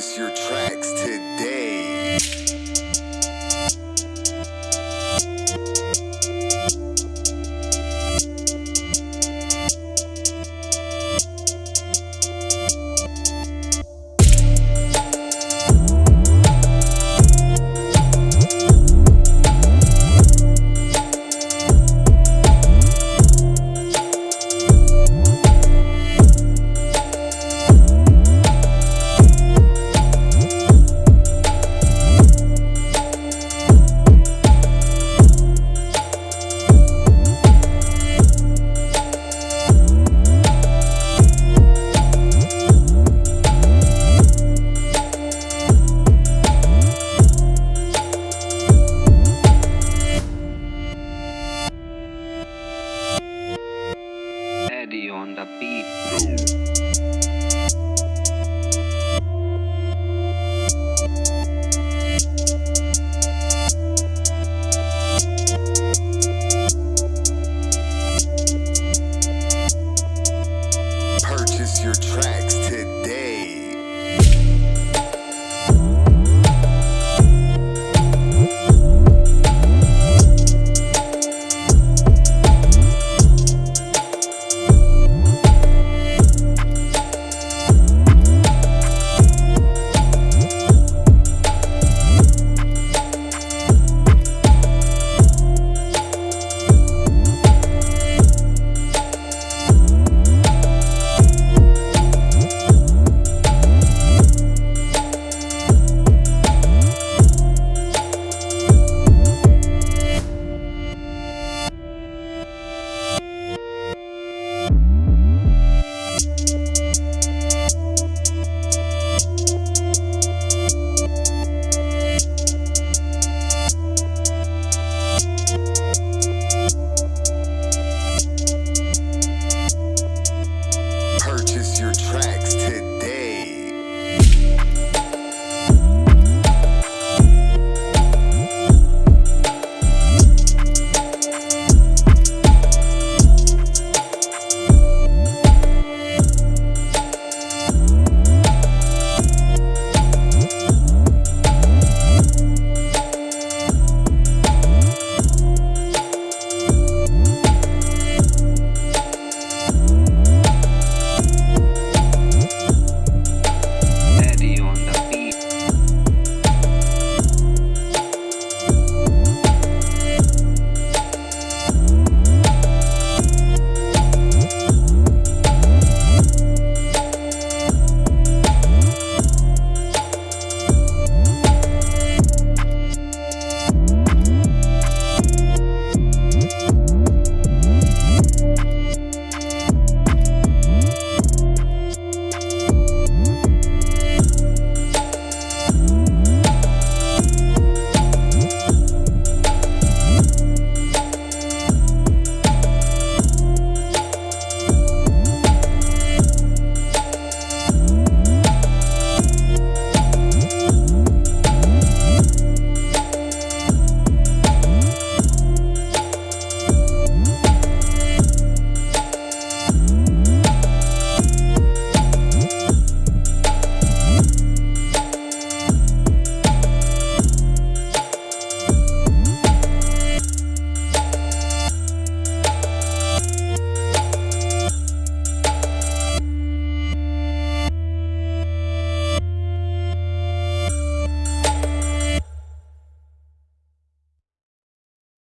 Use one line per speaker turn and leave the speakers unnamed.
is your trap.
on the beat.